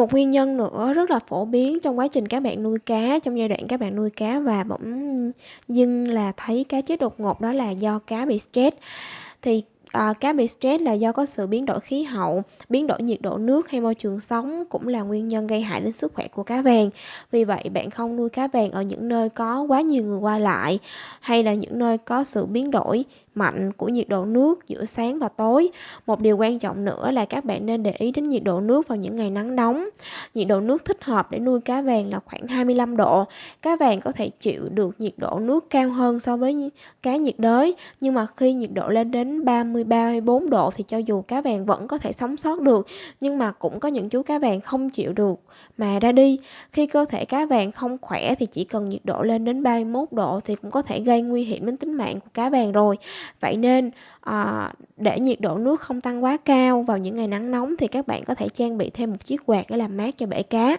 Một nguyên nhân nữa rất là phổ biến trong quá trình các bạn nuôi cá, trong giai đoạn các bạn nuôi cá và bỗng dưng là thấy cá chết đột ngột đó là do cá bị stress. Thì, À, cá bị stress là do có sự biến đổi khí hậu, biến đổi nhiệt độ nước hay môi trường sống cũng là nguyên nhân gây hại đến sức khỏe của cá vàng. Vì vậy bạn không nuôi cá vàng ở những nơi có quá nhiều người qua lại, hay là những nơi có sự biến đổi mạnh của nhiệt độ nước giữa sáng và tối. Một điều quan trọng nữa là các bạn nên để ý đến nhiệt độ nước vào những ngày nắng nóng. Nhiệt độ nước thích hợp để nuôi cá vàng là khoảng 25 độ. Cá vàng có thể chịu được nhiệt độ nước cao hơn so với cá nhiệt đới, nhưng mà khi nhiệt độ lên đến 30 23, 24 độ thì cho dù cá vàng vẫn có thể sống sót được, nhưng mà cũng có những chú cá vàng không chịu được mà ra đi. Khi cơ thể cá vàng không khỏe thì chỉ cần nhiệt độ lên đến 31 độ thì cũng có thể gây nguy hiểm đến tính mạng của cá vàng rồi. Vậy nên, à, để nhiệt độ nước không tăng quá cao vào những ngày nắng nóng thì các bạn có thể trang bị thêm một chiếc quạt để làm mát cho bể cá.